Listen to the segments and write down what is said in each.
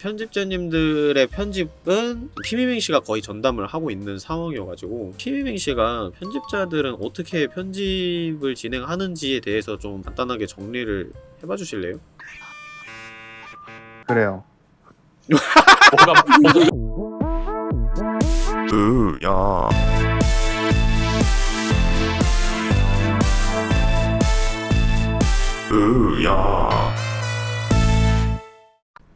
편집자님들의 편집은 피미밍 씨가 거의 전담을 하고 있는 상황이어가지고 피미밍 씨가 편집자들은 어떻게 편집을 진행하는지에 대해서 좀 간단하게 정리를 해봐 주실래요? 그래요. 뭐가 으야 으야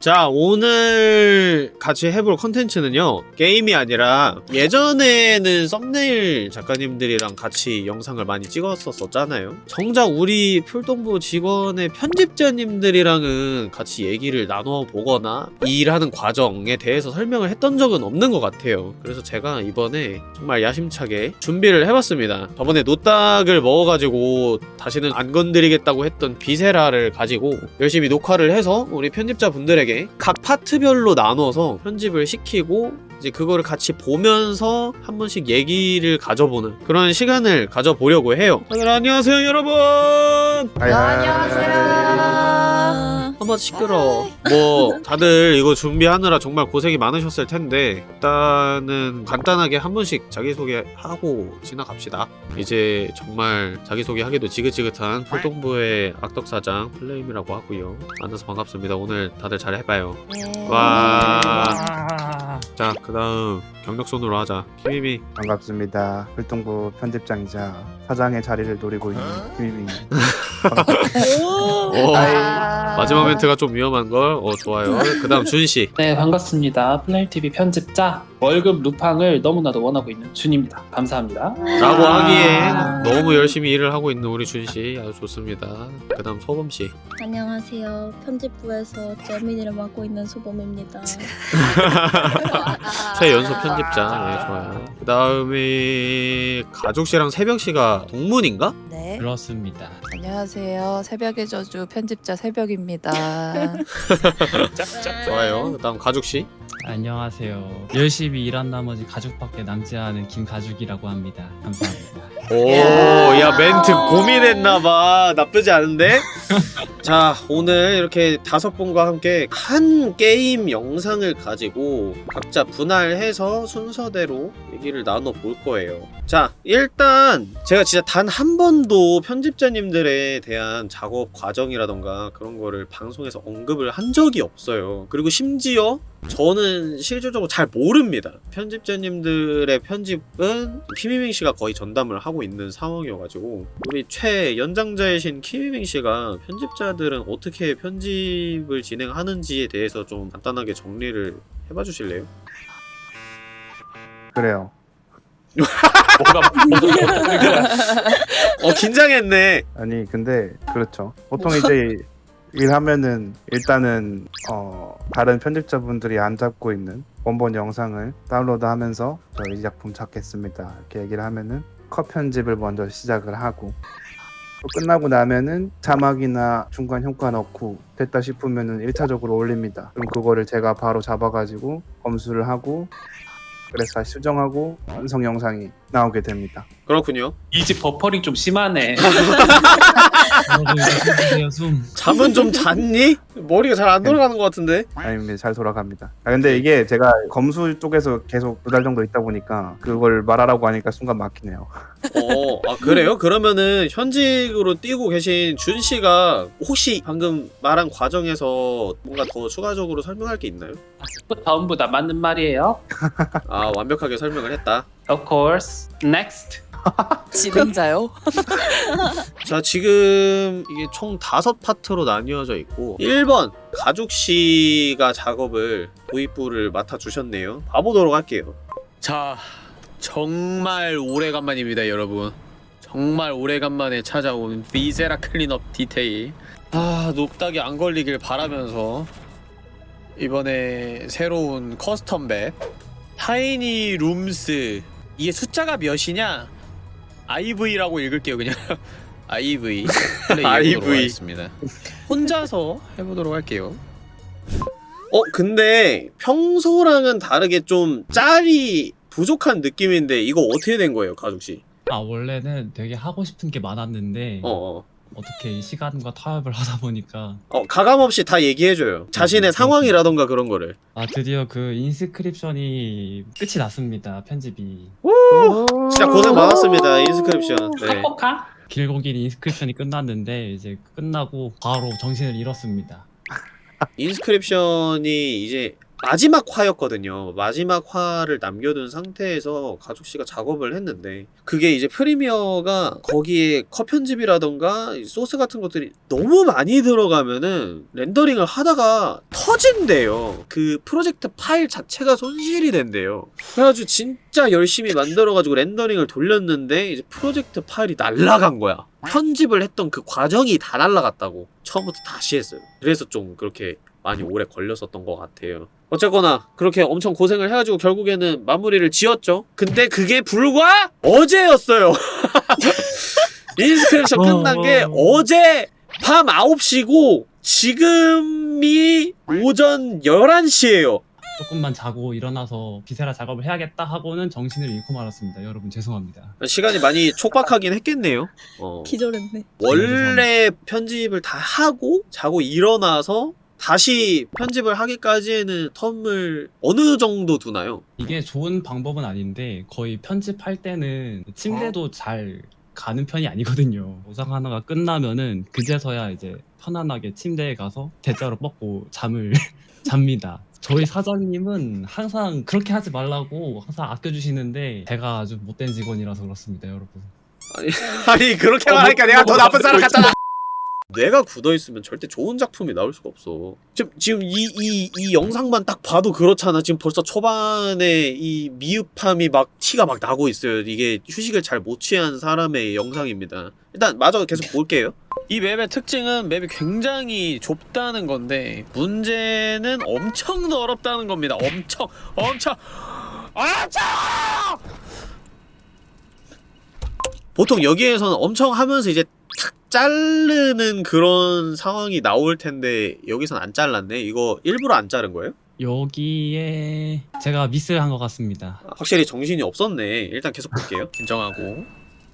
자 오늘 같이 해볼 컨텐츠는요 게임이 아니라 예전에는 썸네일 작가님들이랑 같이 영상을 많이 찍었었잖아요. 정작 우리 풀동부 직원의 편집자님들이랑은 같이 얘기를 나눠 보거나 이 일하는 과정에 대해서 설명을 했던 적은 없는 것 같아요. 그래서 제가 이번에 정말 야심차게 준비를 해봤습니다. 저번에 노딱을 먹어가지고 다시는 안 건드리겠다고 했던 비세라를 가지고 열심히 녹화를 해서 우리 편집자분들에게 각 파트별로 나눠서 편집을 시키고 이제 그거를 같이 보면서 한 번씩 얘기를 가져보는 그런 시간을 가져보려고 해요. 다들 안녕하세요, 여러분. Hi. 한번 시끄러. 뭐 다들 이거 준비하느라 정말 고생이 많으셨을 텐데 일단은 간단하게 한 번씩 자기소개 하고 지나갑시다. 이제 정말 자기소개 하기도 지긋지긋한 풀동부의 악덕사장 플레임이라고 하고요. 만나서 반갑습니다. 오늘 다들 잘 해봐요. 와. 자 그 다음 경력손으로 하자. 김희미. 반갑습니다. 활동부 편집장이자 사장의 자리를 노리고 있는 김희민. 오. 마지막 멘트가 좀 위험한 걸. 어 좋아요. 그 다음 준 씨. 네 반갑습니다 플레임TV 편집자 월급 루팡을 너무나도 원하고 있는 준입니다 감사합니다 라고 아. 하기엔 너무 열심히 일을 하고 있는 우리 준씨 아주 좋습니다. 그 다음 소범 씨. 안녕하세요. 편집부에서 재민이를 맡고 있는 소범입니다. 최연소 편집자. 네 좋아요. 그 다음에 가족 씨랑 새벽 씨가 동문인가? 네. 그렇습니다. 안녕하세요. 새벽의 저주 편집자 새벽입니다. 좋아요. 그다음 가족 씨. 안녕하세요. 열심히 일한 나머지 가족밖에 남지 않은 김가죽이라고 합니다. 감사합니다. 오, 야 멘트 고민했나봐. 나쁘지 않은데? 자, 오늘 이렇게 다섯 분과 함께 한 게임 영상을 가지고 각자 분할해서 순서대로 얘기를 나눠볼 거예요. 자, 일단 제가 진짜 단 한 번도 편집자님들에 대한 작업 과정이라던가 그런 거를 방송에서 언급을 한 적이 없어요. 그리고 심지어 저는 실질적으로 잘 모릅니다. 편집자님들의 편집은 키미밍 씨가 거의 전담을 하고 있는 상황이어가지고 우리 최 연장자이신 키미밍 씨가 편집자들은 어떻게 편집을 진행하는지에 대해서 좀 간단하게 정리를 해봐 주실래요? 그래요. 뭐가 어 긴장했네. 아니 근데 그렇죠. 보통 이제 일하면은 일단은 어 다른 편집자분들이 안 잡고 있는 원본 영상을 다운로드하면서 저희 작품 찾겠습니다 이렇게 얘기를 하면은 컷 편집을 먼저 시작을 하고 또 끝나고 나면은 자막이나 중간 효과 넣고 됐다 싶으면은 1차적으로 올립니다. 그럼 그거를 제가 바로 잡아가지고 검수를 하고 그래서 다시 수정하고 완성 영상이 나오게 됩니다. 그렇군요. 이 집 버퍼링 좀 심하네. 잠은 좀 잤니? 머리가 잘 안 돌아가는 것 같은데. 아닙니다. 잘 돌아갑니다. 아, 근데 이게 제가 검수 쪽에서 계속 두 달 정도 있다 보니까 그걸 말하라고 하니까 순간 막히네요. 어, 아 그래요? 그러면은 현직으로 뛰고 계신 준 씨가 혹시 방금 말한 과정에서 뭔가 더 추가적으로 설명할 게 있나요? 전부 다 맞는 말이에요 아 완벽하게 설명을 했다. Of course Next 진행자요? 자 지금 이게 총 다섯 파트로 나뉘어져 있고 1번 가족 씨가 작업을 도입부를 맡아 주셨네요. 봐보도록 할게요. 자 정말 오래간만입니다 여러분. 정말 오래간만에 찾아온 Viscera Cleanup Detail. 아 노딱이 안 걸리길 바라면서 이번에 새로운 custom map Tiny Rooms 이게 숫자가 몇이냐? IV라고 읽을게요 그냥. IV 플레이해보도록 하겠습니다. 혼자서 해보도록 할게요. 어 근데 평소랑은 다르게 좀 짤이 부족한 느낌인데 이거 어떻게 된 거예요 가족씨? 아 원래는 되게 하고 싶은 게 많았는데 어 어 어떻게 이 시간과 타협을 하다 보니까 어 가감 없이 다 얘기해줘요. 자신의 음, 상황이라던가 그런 거를. 아 드디어 그 Inscryption이 끝이 났습니다. 편집이 진짜 고생 많았습니다 Inscryption. 네. 카포카? 길고 긴 Inscryption이 끝났는데 이제 끝나고 바로 정신을 잃었습니다. Inscryption이 이제 마지막 화였거든요. 마지막 화를 남겨둔 상태에서 가족 씨가 작업을 했는데 그게 이제 Premiere가 거기에 컷 편집이라던가 이 소스 같은 것들이 너무 많이 들어가면은 렌더링을 하다가 터진대요. 그 프로젝트 파일 자체가 손실이 된대요. 그래가지고 진짜 열심히 만들어가지고 렌더링을 돌렸는데 이제 프로젝트 파일이 날라간 거야. 편집을 했던 그 과정이 다 날라갔다고 처음부터 다시 했어요. 그래서 좀 그렇게 많이 오래 걸렸었던 것 같아요. 어쨌거나 그렇게 엄청 고생을 해가지고 결국에는 마무리를 지었죠. 근데 그게 불과 어제였어요. Inscryption 끝난 게 어제 밤 9시고 지금이 오전 11시예요. 조금만 자고 일어나서 비세라 작업을 해야겠다 하고는 정신을 잃고 말았습니다. 여러분 죄송합니다. 시간이 많이 촉박하긴 했겠네요. 어. 기절했네. 원래 편집을 다 하고 자고 일어나서 다시 편집을 하기까지에는 텀을 어느 정도 두나요? 이게 좋은 방법은 아닌데 거의 편집할 때는 침대도 잘 가는 편이 아니거든요. 영상 하나가 끝나면은 그제서야 이제 편안하게 침대에 가서 대자로 뻗고 잠을 잡니다. 저희 사장님은 항상 그렇게 하지 말라고 항상 아껴주시는데 제가 아주 못된 직원이라서 그렇습니다, 여러분. 아니 그렇게 어, 말하니까 뭐, 내가 뭐, 더 뭐, 나쁜 사람 뭐 같잖아. 뇌가 굳어 있으면 절대 좋은 작품이 나올 수가 없어. 지금 지금 이 이 이 영상만 딱 봐도 그렇잖아. 지금 벌써 초반에 이 미흡함이 막 티가 막 나고 있어요. 이게 휴식을 잘 못 취한 사람의 영상입니다. 일단 마저 계속 볼게요. 이 맵의 특징은 맵이 굉장히 좁다는 건데 문제는 엄청 더럽다는 겁니다. 엄청 엄청 엄청 보통 여기에서는 엄청 하면서 이제 탁 자르는 그런 상황이 나올 텐데 여기선 안 잘랐네. 이거 일부러 안 자른 거예요? 여기에 제가 미스를 한것 같습니다. 확실히 정신이 없었네. 일단 계속 볼게요. 인정하고.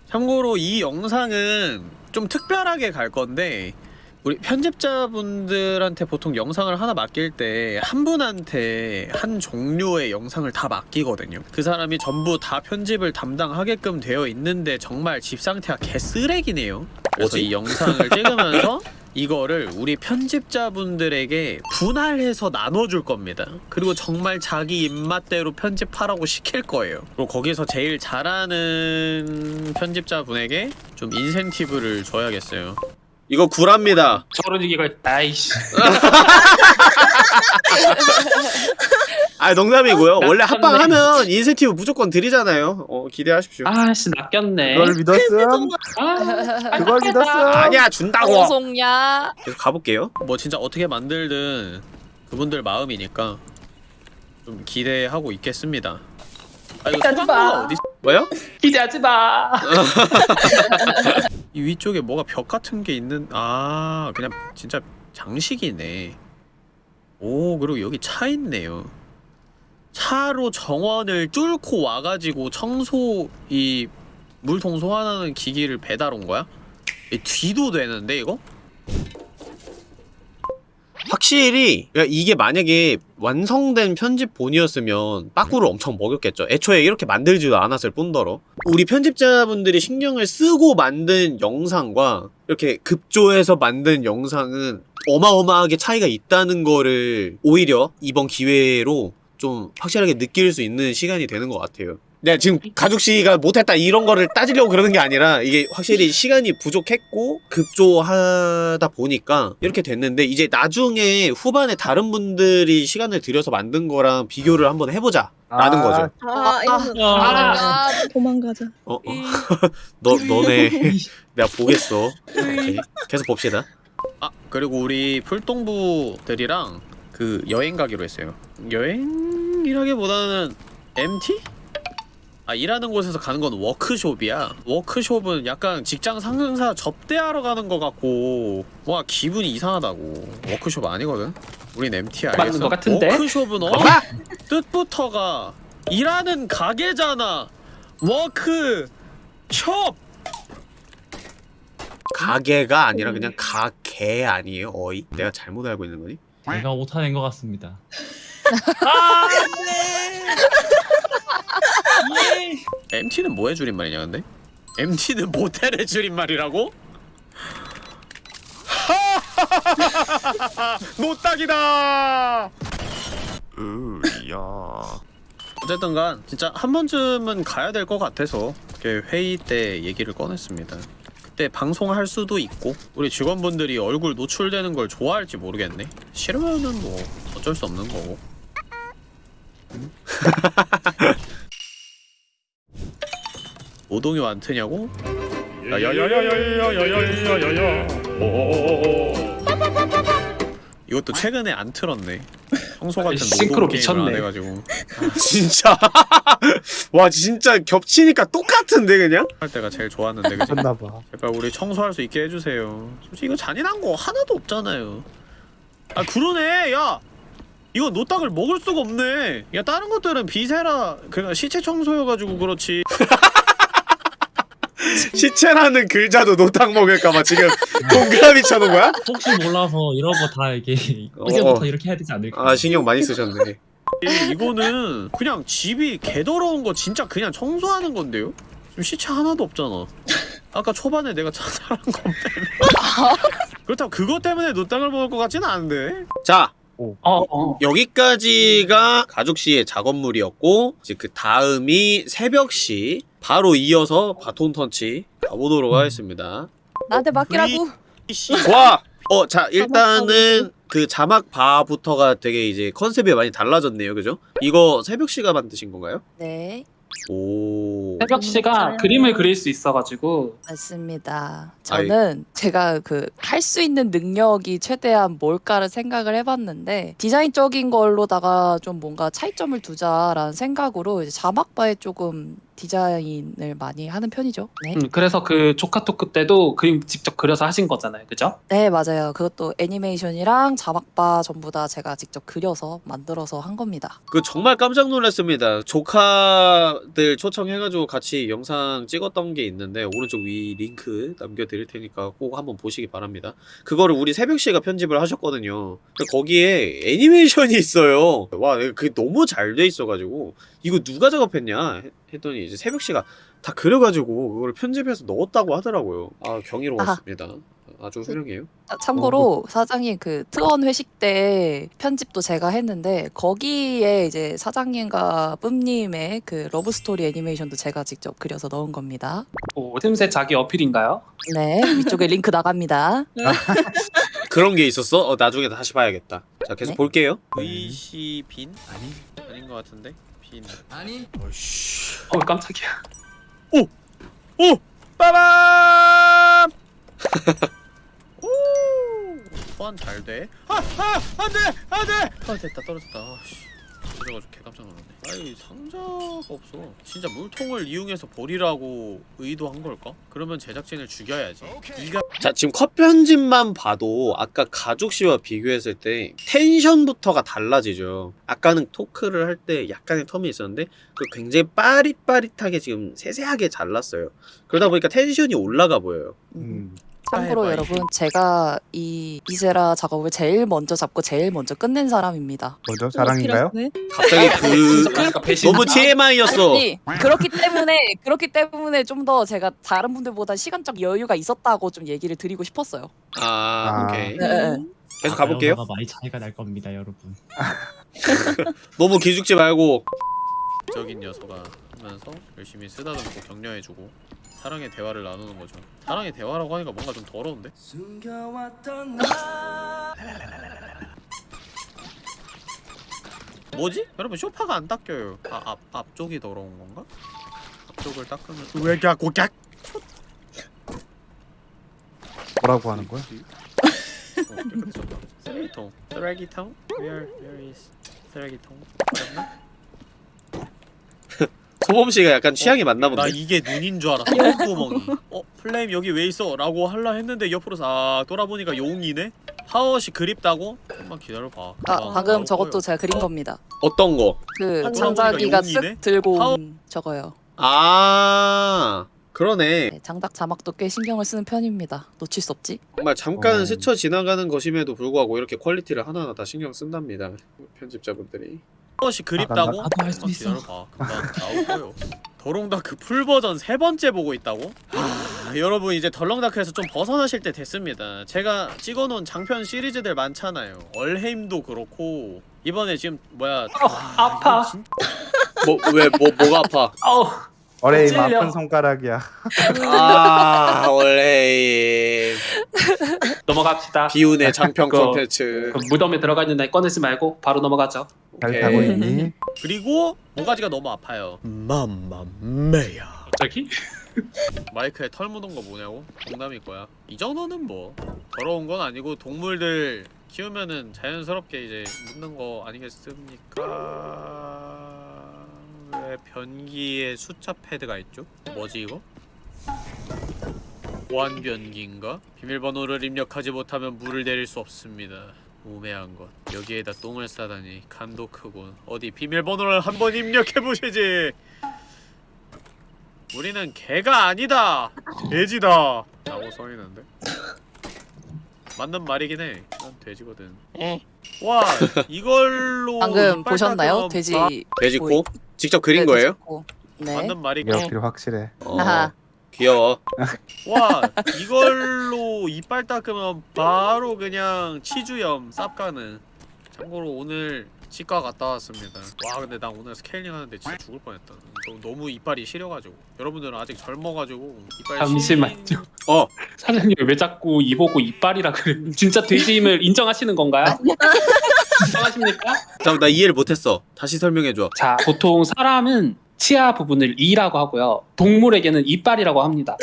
참고로 이 영상은 좀 특별하게 갈 건데 우리 편집자분들한테 보통 영상을 하나 맡길 때 한 분한테 한 종류의 영상을 다 맡기거든요. 그 사람이 전부 다 편집을 담당하게끔 되어 있는데 정말 집 상태가 개쓰레기네요. 그래서 이 영상을 찍으면서 이거를 우리 편집자분들에게 분할해서 나눠줄 겁니다. 그리고 정말 자기 입맛대로 편집하라고 시킬 거예요. 그리고 거기서 제일 잘하는 편집자분에게 좀 인센티브를 줘야겠어요. 이거 구랍니다. 저런 얘기가 있다 이씨 아 농담이고요. 원래 낚였네. 합방하면 인센티브 무조건 드리잖아요. 어 기대하십시오. 아씨 낚였네 그걸 믿었음? 아, 그걸 믿었음? 아니야 준다고. 뭐 방송야. 계속 가볼게요. 뭐 진짜 어떻게 만들든 그분들 마음이니까 좀 기대하고 있겠습니다. 아 소방서가 마. 어디? 뭐요? 기대하지 마 이 위쪽에 뭐가 벽 같은 게 있는 아 그냥 진짜 장식이네 오 그리고 여기 차 있네요 차로 정원을 뚫고 와가지고 청소 이 물통 소환하는 기기를 배달 온 거야? 이 뒤도 되는데 이거? 확실히 이게 만약에 완성된 편집본이었으면 빠꾸를 엄청 먹였겠죠. 애초에 이렇게 만들지도 않았을 뿐더러. 우리 편집자분들이 신경을 쓰고 만든 영상과 이렇게 급조해서 만든 영상은 어마어마하게 차이가 있다는 거를 오히려 이번 기회로 좀 확실하게 느낄 수 있는 시간이 되는 것 같아요 내가 지금 가족씨가 못했다 이런 거를 따지려고 그러는 게 아니라 이게 확실히 시간이 부족했고 급조하다 보니까 이렇게 됐는데 이제 나중에 후반에 다른 분들이 시간을 들여서 만든 거랑 비교를 한번 해보자 라는 아, 거죠. 아, 이러면 아. 아, 도망가자. 어, 어. 너, 너네 내가 보겠어. 오케이. 계속 봅시다. 아 그리고 우리 풀동부들이랑 그 여행 가기로 했어요. 여행이라기보다는 MT? 아 일하는 곳에서 가는 건 워크숍이야 워크숍은 약간 직장 상사 접대하러 가는 것 같고 와 기분이 이상하다고 워크숍 아니거든 우린 MT 알겠어? 맞는 것 같은데? 워크숍은 어? 뜻부터가 일하는 가게잖아 워크숍 가게가 아니라 그냥 가게 아니에요 어이? 내가 잘못 알고 있는 거니? 제가 오타낸 것 같습니다. MT는 뭐의 줄임말이냐 근데? MT는 모텔의 줄임말이라고? 노딱이다! 으야. 어쨌든간 진짜 한 번쯤은 가야 될 것 같아서 회의 때 얘기를 꺼냈습니다. 그때 방송할 수도 있고 우리 직원분들이 얼굴 노출되는 걸 좋아할지 모르겠네. 싫으면은 뭐 어쩔 수 없는 거고. 음? 오동이 완트냐고? 야야야야야야야야야야야. 이것도 최근에 안 틀었네. 평소 같은 싱크로 노동 게임을 안 미쳤네. 해가지고. 아, 진짜. 와 진짜 겹치니까 똑같은데 그냥? 할 때가 제일 좋았는데 그지? 했나봐. 제발 우리 청소할 수 있게 해주세요. 솔직히 이거 잔인한 거 하나도 없잖아요. 아 그러네 야. 이거 노딱을 먹을 수가 없네. 야 다른 것들은 Viscera 그냥 시체 청소여가지고 그렇지. 시체라는 글자도 노딱 먹을까봐 지금 동그라미 쳐놓은 거야? 혹시 몰라서 이런 거 다 이렇게 어. 이제부터 이렇게 해야 되지 않을까? 아 신경 많이 쓰셨네. 이, 이거는 그냥 집이 개더러운 거 진짜 그냥 청소하는 건데요? 지금 시체 하나도 없잖아. 아까 초반에 내가 자살한 것 때문에. 그렇다고 그것 때문에 노땅을 먹을 것 같지는 않은데. 자 어, 어. 여기까지가 가죽씨의 작업물이었고 이제 그 다음이 새벽시 바로 이어서 바톤 턴치 가보도록 하겠습니다. 나한테 맡기라고. 와! 어, 자, 일단은 그 자막 바부터가 되게 이제 컨셉이 많이 달라졌네요. 그죠? 이거 새벽 씨가 만드신 건가요? 네, 오. 새벽 씨가 음, 그림을 그릴 수 있어가지고 맞습니다. 저는 제가 그 할 수 있는 능력이 최대한 뭘까를 생각을 해봤는데 디자인적인 걸로다가 좀 뭔가 차이점을 두자라는 생각으로 이제 자막바에 조금 디자인을 많이 하는 편이죠. 네, 음, 그래서 그 조카토크 때도 그림 직접 그려서 하신 거잖아요, 그죠? 네 맞아요. 그것도 애니메이션이랑 자막바 전부 다 제가 직접 그려서 만들어서 한 겁니다. 그 정말 깜짝 놀랐습니다. 조카들 초청해가지고 같이 영상 찍었던 게 있는데 오른쪽 위 링크 남겨드릴 테니까 꼭 한번 보시기 바랍니다. 그거를 우리 새벽씨가 편집을 하셨거든요. 근데 거기에 애니메이션이 있어요. 와, 그게 너무 잘 돼 있어가지고 이거 누가 작업했냐 했더니 이제 새벽씨가 다 그려가지고 그걸 편집해서 넣었다고 하더라고요. 아 경이로웠습니다. 아주 훌륭해요. 아, 참고로 사장님 그 트원 회식 때 편집도 제가 했는데 거기에 이제 사장님과 뿜님의 그 러브 스토리 애니메이션도 제가 직접 그려서 넣은 겁니다. 오, 틈새 자기 어필인가요? 네 위쪽에 링크 나갑니다. 그런 게 있었어? 어 나중에 다시 봐야겠다. 자 계속 네. 볼게요. 의시 빈 아니 아닌 것 같은데 빈 아니. 어씨. 어, 깜짝이야. 오 빠밤. 오 소환 잘 돼. 아 아 안 돼 안 돼. 아 됐다 떨어졌다. 아, 씨. 떨어져가지고 개 깜짝 놀랐네. 아이 상자가 없어. 진짜 물통을 이용해서 버리라고 의도한 걸까? 그러면 제작진을 죽여야지. 네가 자 지금 컷 편집만 봐도 아까 가죽 씨와 비교했을 때 텐션부터가 달라지죠. 아까는 토크를 할 때 약간의 텀이 있었는데 그 굉장히 빠릿빠릿하게 지금 세세하게 잘랐어요. 그러다 보니까 텐션이 올라가 보여요. 음. 참고로. 여러분 제가 이 이세라 작업을 제일 먼저 잡고 제일 먼저 끝낸 사람입니다. 뭐죠? 자랑인가요? 갑자기 그 배신. 너무 TMI였어. 아니 그렇기 때문에 그렇기 때문에 좀 더 제가 다른 분들보다 시간적 여유가 있었다고 좀 얘기를 드리고 싶었어요. 아, 아. 오케이. 네, 네. 계속 가볼게요. 가 많이 차이가 날 겁니다, 여러분. 너무 기죽지 말고 적인 녀석아 하면서 열심히 쓰다듬고 격려해주고 사랑의 대화를 나누는 거죠. 사랑의 대화라고 하니까 뭔가 좀 더러운데? 뭐지? 여러분 쇼파가 안 닦여요. 아, 앞 앞쪽이 더러운 건가? 앞쪽을 닦으면 왜 자꾸 깍? 뭐라고 하는 거야? 어. 쓰레기통. 쓰레기통? Where where is 쓰레기통? 맞나? 소범 씨가 약간 취향이 맞나 본데. 나 이게 눈인 줄 알았어. 콧구멍이. 어, 플레임 여기 왜 있어? 라고 할라 했는데 옆으로 싹 돌아보니까 용이네. 하워시 그립다고? 좀만 기다려 봐. 아 방금 저것도 제가 그린 겁니다. 어떤 거? 그 아, 용이네? 쓱 들고 온 저거요. 아. 그러네. 네, 장작 자막도 꽤 신경을 쓰는 편입니다. 놓칠 수 없지. 정말 잠깐 어. 스쳐 지나가는 것임에도 불구하고 이렇게 퀄리티를 하나하나 다 신경 쓴답니다. 편집자분들이. 무엇이 그립다고? 나도 할수 있어. 기다려봐. 금방 나올 거예요. The Long Dark full 버전 세 번째 보고 있다고? 아, 여러분 이제 The Long Dark에서 좀 벗어나실 때 됐습니다. 제가 찍어놓은 장편 시리즈들 많잖아요. Valheim도 그렇고 이번에 지금 뭐야? 아파. 뭐 왜 뭐 뭐 가 아파? 어우 어레임. 아픈 손가락이야. 아 얼헤임 넘어갑시다. 비운의 장편 그거- 콘텐츠. 그 무덤에 들어가 있는 날 꺼내지 말고 바로 넘어가죠. 잘 오케이. 타고 있니? 그리고 모가지가 너무 아파요. 맘마메야. 갑자기? 마이크에 털 묻은 거 뭐냐고? 농담일 거야. 이 정도는 뭐 더러운 건 아니고 동물들 키우면은 자연스럽게 이제 묻는 거 아니겠습니까? 왜 변기에 숫자 패드가 있죠? 뭐지 이거? 보안 변기인가? 비밀번호를 입력하지 못하면 물을 내릴 수 없습니다. 우매한 것. 여기에다 똥을 싸다니 간도 크군. 어디 비밀번호를 한번 입력해 보시지. 우리는 개가 아니다. 돼지다. 라고 써있는데. 맞는 말이긴 해. 난 돼지거든. 와 이걸로 방금 보셨나요? 돼지 바- 돼지 코? 직접 그린 네, 거예요? 돼지코. 네. 맞는 말이 기억들이 확실해. 어, 아하. 귀여워. 와 이걸로 이빨 닦으면 바로 그냥 치주염 쌉가능. 참고로 오늘 치과 갔다 왔습니다. 와 근데 나 오늘 스케일링 하는데 진짜 죽을 뻔했다. 너무, 너무 이빨이 시려가지고. 여러분들은 아직 젊어가지고 이빨 잠시만요. 시린- 어 사장님 왜 자꾸 이보고 이빨이라 그래? 진짜 돼지임을 인정하시는 건가요? 인정하십니까? 잠깐 나 이해를 못했어. 다시 설명해줘. 자, 보통 사람은 치아 부분을 이라고 하고요. 동물에게는 이빨이라고 합니다.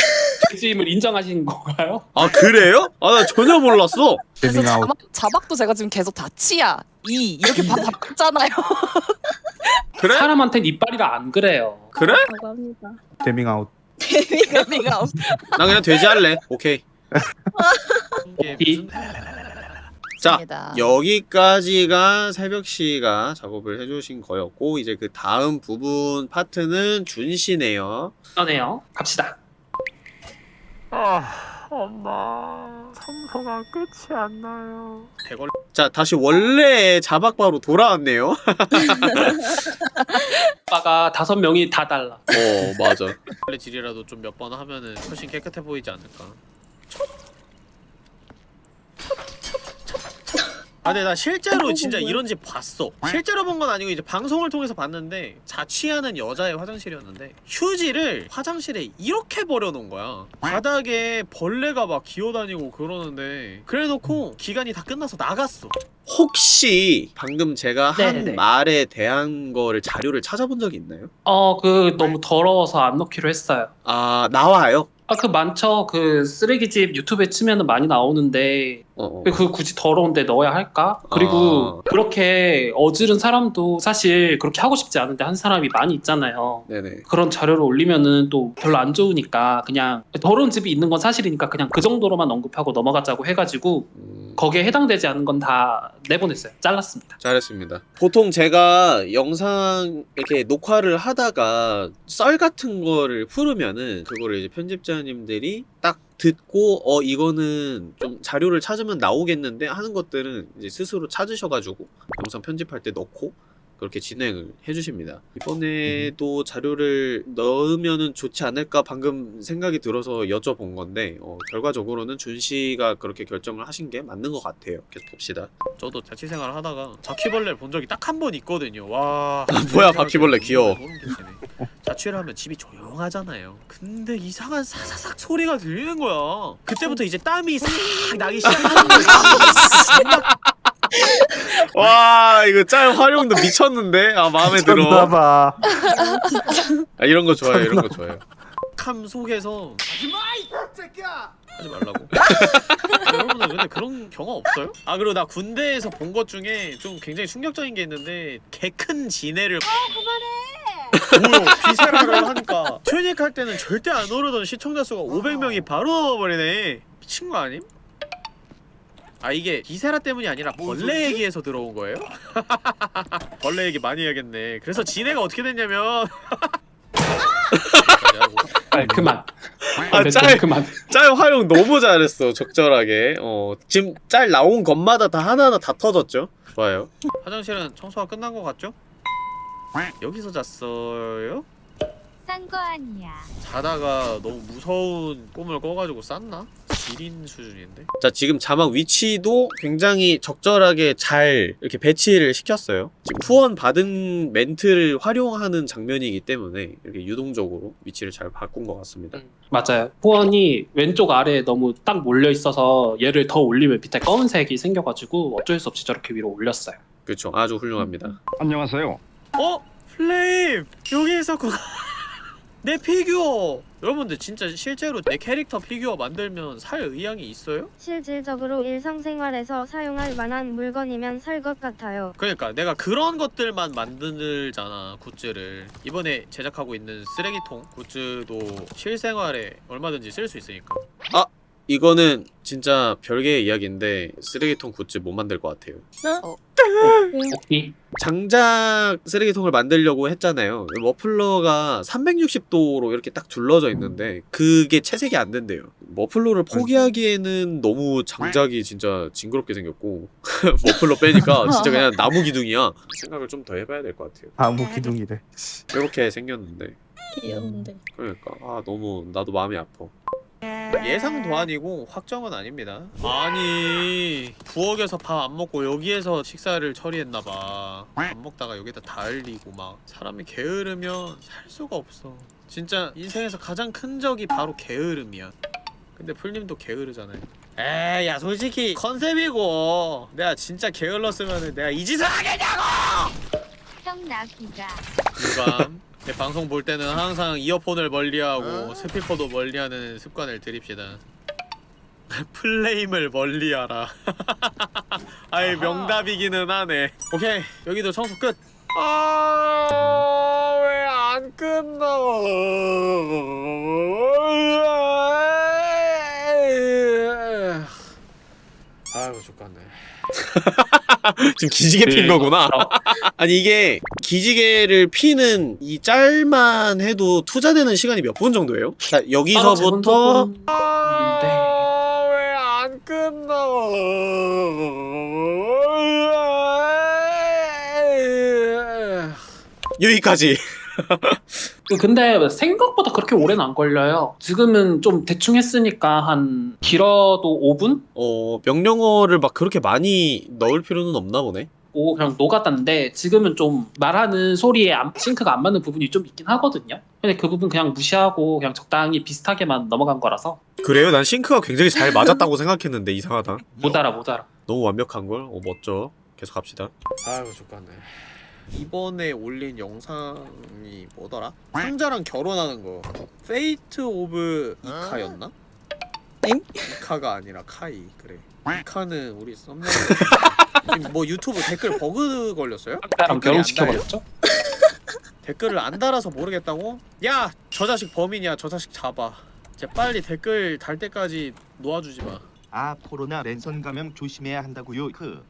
돼지임을 인정하시는 건가요? 아 그래요? 아 나 전혀 몰랐어. 그래서. 자막, 자막도 제가 지금 계속 다 치야 이 이렇게 바, 바꿨잖아요. 그래? 사람한텐 이빨이라 안 그래요. 그래? 라고 합니다. 재밍아웃. 내가 나 그냥 돼지 할래. 오케이. 이게 이- 무슨- 자 없습니다. 여기까지가 새벽 씨가 작업을 해주신 거였고 이제 그 다음 부분 파트는 준 씨네요. 그러네요. 갑시다. 아 엄마 청소가 끝이 안 나요. 대걸. 자 다시 원래의 자박바로 돌아왔네요. 오빠가 다섯 명이 다 달라. 어 맞아. 원래 질이라도 좀 몇 번 하면은 훨씬 깨끗해 보이지 않을까. 아 근데 나 실제로 진짜 이런 집 봤어 실제로 본 건 아니고 이제 방송을 통해서 봤는데 자취하는 여자의 화장실이었는데 휴지를 화장실에 이렇게 버려놓은 거야 바닥에 벌레가 막 기어다니고 그러는데 그래놓고 기간이 다 끝나서 나갔어 혹시 방금 제가 한 네네네. 말에 대한 거를 자료를 찾아본 적이 있나요? 어, 그 너무 더러워서 안 넣기로 했어요. 아 나와요? 아, 그 많죠. 그 쓰레기집 유튜브에 치면은 많이 나오는데 어, 어. 그 굳이 더러운데 넣어야 할까? 그리고 아. 그렇게 어지른 사람도 사실 그렇게 하고 싶지 않은데 한 사람이 많이 있잖아요. 네네 그런 자료를 올리면은 또 별로 안 좋으니까 그냥 더러운 집이 있는 건 사실이니까 그냥 그 정도로만 언급하고 넘어가자고 해가지고 음, 거기에 해당되지 않은 건 다 내보냈어요. 잘랐습니다. 잘했습니다. 보통 제가 영상 이렇게 녹화를 하다가 썰 같은 거를 풀으면은 그거를 이제 편집자님들이 딱 듣고 어 이거는 좀 자료를 찾으면 나오겠는데 하는 것들은 이제 스스로 찾으셔가지고 영상 편집할 때 넣고 그렇게 진행을 해주십니다. 이번에도 자료를 넣으면은 좋지 않을까 방금 생각이 들어서 여쭤본 건데 어, 결과적으로는 준 씨가 그렇게 결정을 하신 게 맞는 것 같아요. 계속 봅시다. 저도 자취생활 하다가 바퀴벌레를 본 적이 딱 한 번 있거든요. 와. 뭐야, 바퀴벌레 귀여워. 끼치네. 자취를 하면 집이 조용하잖아요. 근데 이상한 사사삭 소리가 들리는 거야. 그때부터 이제 땀이 싹 나기 시작하는 거야. 와 이거 짤 활용도 미쳤는데? 아 마음에 들어. 쳤나봐. 아 이런 거 좋아요 이런 거 좋아요. 캄 속에서 하지 말라고. 아, 여러분들 근데 그런 경험 없어요? 아 그리고 나 군대에서 본 것 중에 좀 굉장히 충격적인 게 있는데 개 큰 지네를 뭐요 Viscera를 하니까. 트윈닉 할 때는 절대 안 오르던 시청자 수가 500명이 바로 넘어버리네. 미친 거 아님? 아 이게 Viscera 때문이 아니라 벌레 얘기에서 들어온 거예요? 벌레 얘기 많이 해야겠네 그래서 지네가 어떻게 됐냐면 아, 그만. 아, 네, 짤. 그만. 짤 활용 너무 잘했어 적절하게 어 지금 짤 나온 것마다 다 하나하나 다 터졌죠 좋아요 화장실은 청소가 끝난 것 같죠? 여기서 잤어요? 싼 거 아니야. 자다가 너무 무서운 꿈을 꿔가지고 쌌나? 지린 수준인데? 자 지금 자막 위치도 굉장히 적절하게 잘 이렇게 배치를 시켰어요 지금 후원 받은 멘트를 활용하는 장면이기 때문에 이렇게 유동적으로 위치를 잘 바꾼 것 같습니다 맞아요. 후원이 왼쪽 아래에 너무 딱 몰려 있어서 얘를 더 올리면 밑에 검은색이 생겨가지고 어쩔 수 없이 저렇게 위로 올렸어요. 그렇죠 아주 훌륭합니다 안녕하세요. 어? 플레임! 여기 있었구나 내 피규어! 여러분들 진짜 실제로 내 캐릭터 피규어 만들면 살 의향이 있어요? 실질적으로 일상생활에서 사용할 만한 물건이면 살 것 같아요. 그러니까 내가 그런 것들만 만들잖아 굿즈를 이번에 제작하고 있는 쓰레기통 굿즈도 실생활에 얼마든지 쓸 수 있으니까 아! 이거는 진짜 별개의 이야기인데 쓰레기통 굿즈 못 만들 것 같아요 오케이. 장작 쓰레기통을 만들려고 했잖아요. 머플러가 360도로 이렇게 딱 둘러져 있는데 그게 채색이 안 된대요. 머플러를 포기하기에는 너무 장작이 진짜 징그럽게 생겼고 머플러 빼니까 진짜 그냥 나무 기둥이야. 생각을 좀 더 해봐야 될 것 같아요. 아무 기둥이래. 이렇게 생겼는데 귀여운데. 그러니까 아 너무 나도 마음이 아파. 예상도 아니고 확정은 아닙니다. 아니 부엌에서 밥 안 먹고 여기에서 식사를 처리했나봐. 밥 먹다가 여기다 다 흘리고 막 사람이 게으르면 살 수가 없어. 진짜 인생에서 가장 큰 적이 바로 게으름이야. 근데 풀님도 게으르잖아요. 에이 야 솔직히 컨셉이고 내가 진짜 게을렀으면 내가 이 짓을 하겠냐고! 형 나기가. 유감 제 방송 볼 때는 항상 이어폰을 멀리하고 스피커도 멀리하는 습관을 들입시다. 플레임을 멀리하라. 아이 명답이기는 하네. 오케이 여기도 청소 끝. 아, 왜 안 끝나? 아이고 죽겠네. 지금 기지개 핀 거구나. 아니 이게 기지개를 피는 이 짤만 해도 투자되는 시간이 몇 분 정도예요? 자 여기서부터 네. 아, 왜안 끝나? 여기까지. 근데 생각보다 그렇게 오래는 안 걸려요. 지금은 좀 대충 했으니까 한 길어도 5분? 어 명령어를 막 그렇게 많이 넣을 필요는 없나 보네. 오 그냥 녹았다는데 지금은 좀 말하는 소리에 안- 싱크가 안 맞는 부분이 좀 있긴 하거든요. 근데 그 부분 그냥 무시하고 그냥 적당히 비슷하게만 넘어간 거라서 그래요? 난 sync가 굉장히 잘 맞았다고 생각했는데 이상하다. 못 알아 못 알아. 너무 완벽한 걸. 어 멋져. 계속 갑시다. 아이고 좋겠네. 이번에 올린 영상이 뭐더라? 상자랑 결혼하는 거. Fate of 이카였나? 엥? 이카가 아니라 카이 그래. 이카는 우리 썸네일 뭐 유튜브 댓글 버그 걸렸어요? 안 결혼시켜버렸죠? 댓글을 안 달아서 모르겠다고? 야! 저 자식 범인이야. 저 자식 잡아. 쟤 빨리 댓글 달 때까지 놓아주지 마. 아 코로나 랜선 감염 조심해야 한다고요. 그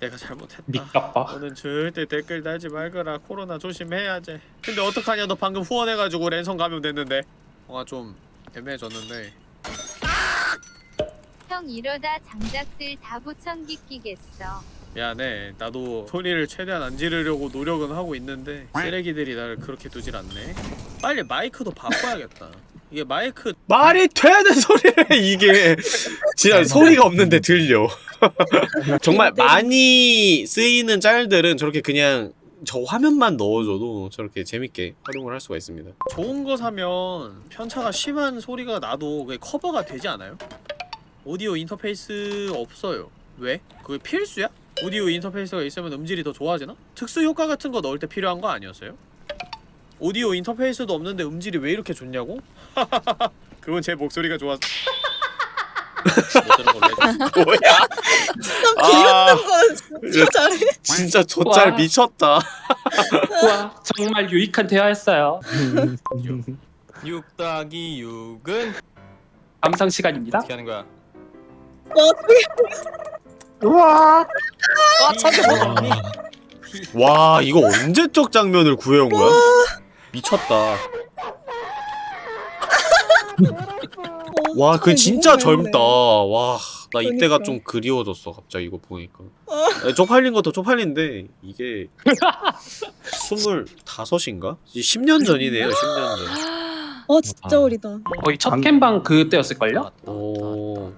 내가 잘못했다. 니까빠. 너는 절대 댓글 달지 말거라. 코로나 조심해야지. 근데 어떡하냐? 너 방금 후원해가지고 랜선 감염됐는데. 뭔가 좀 애매해졌는데. 형 이러다 장작들 다 보청기 끼겠어. 미안해. 나도 소리를 최대한 안 지르려고 노력은 하고 있는데 쓰레기들이 나를 그렇게 두질 않네. 빨리 마이크도 바꿔야겠다. 이게 마이크 말이 되는 소리를 이게 진짜 소리가 없는데 들려. 정말 많이 쓰이는 짤들은 저렇게 그냥 저 화면만 넣어줘도 저렇게 재밌게 활용을 할 수가 있습니다. 좋은 거 사면 편차가 심한 소리가 나도 그게 커버가 되지 않아요? 오디오 인터페이스 없어요. 왜? 그게 필수야? 오디오 인터페이스가 있으면 음질이 더 좋아지나? 특수 효과 같은 거 넣을 때 필요한 거 아니었어요? 오디오 인터페이스도 없는데 음질이 왜 이렇게 좋냐고? 그건 제 목소리가 좋아서. 뭐야? 아, 건 진짜 잘해. 진짜 저짤 와. 미쳤다. 우와 정말 유익한 대화였어요. 6 더하기 6은 감상 시간입니다. 어떻게 하는 거야? 우와. 와뭐와 이거 언제적 장면을 구해온 거야? 미쳤다. 와, 그 진짜 젊다. 와, 나 이때가 그러니까. 좀 그리워졌어. 갑자기 이거 보니까. 아니, 쪽팔린 것도 쪽팔린데 이게 스물다섯인가? 10년 전이네요. 10년 전. 어 진짜 아. 어리다. 거의 첫 강- 캠방 그때였을걸요? 오.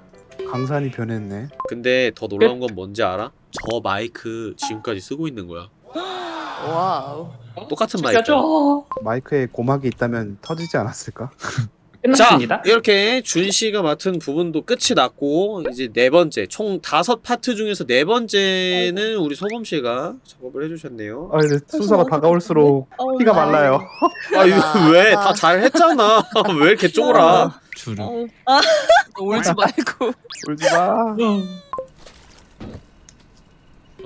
강산이 변했네. 근데 더 놀라운 건 뭔지 알아? 저 마이크 지금까지 쓰고 있는 거야. wow. 똑같은 마이크. 죽여줘. 마이크에 고막이 있다면 터지지 않았을까? 끝났습니다. 이렇게 준 씨가 맡은 부분도 끝이 났고 이제 네 번째 총 다섯 파트 중에서 네 번째는 우리 소범 씨가 작업을 해주셨네요. 아 이제 순서가 다가올수록 피가 나- 말라요. 아 이거 아, 왜 아. 다 잘했잖아? 왜 이렇게 쫄아? 주름. 어우, 아, 울지 말고. 울지 마. 뭔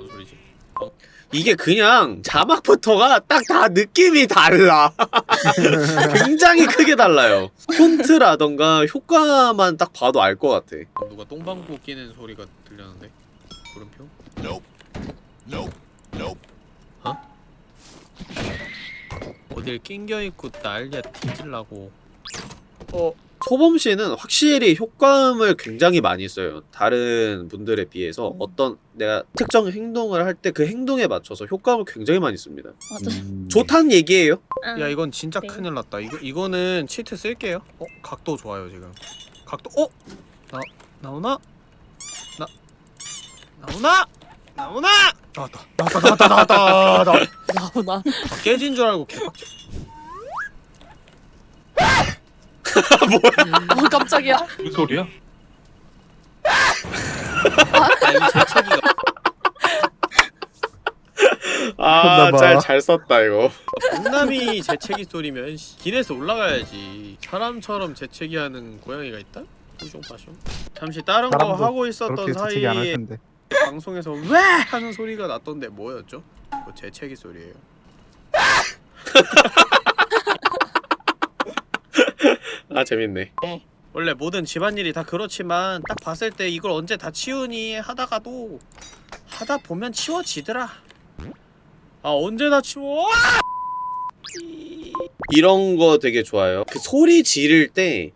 소리지? 어. 이게 그냥 자막부터가 딱 다 느낌이 달라. 굉장히 크게 달라요. 폰트라던가 효과만 딱 봐도 알 것 같아. 누가 똥방구 끼는 소리가 들렸는데 물음표? 어? 어딜 낑겨 있고 난리야 뒤질라고. 어 소범 씨는 확실히 효과음을 굉장히 많이 써요. 다른 분들에 비해서 음. 어떤 내가 특정 행동을 할 때 그 행동에 맞춰서 효과음을 굉장히 많이 씁니다. 맞아. 음. 좋다는 얘기예요. 아, 야 이건 진짜 네. 큰일 났다. 이거 이거는 치트 쓸게요. 어 각도 좋아요 지금. 각도 어? 나 나오나? 나 나오나? 나오나? 나왔다. 나왔다 나왔다 나왔다 나왔다. 나오나? 아, 깨진 줄 알고 개빡쳐. 어, 깜짝이야. 무슨 소리야? 아니 재채기가. 혼나봐. 아잘잘 썼다 이거. 동남이 재채기 소리면 씨, 길에서 올라가야지. 사람처럼 재채기 하는 고양이가 있다? 뿌숑빠숑. 잠시 다른 거 하고 있었던 재채기 사이에. 방송에서 왜 하는 소리가 났던데 뭐였죠? 그 재채기 소리예요. 아 재밌네. 원래 모든 집안일이 다 그렇지만 딱 봤을 때 이걸 언제 다 치우니 하다가도 하다 보면 치워지더라. 아 언제 다 치워? 이런 거 되게 좋아요. 그 소리 지를 때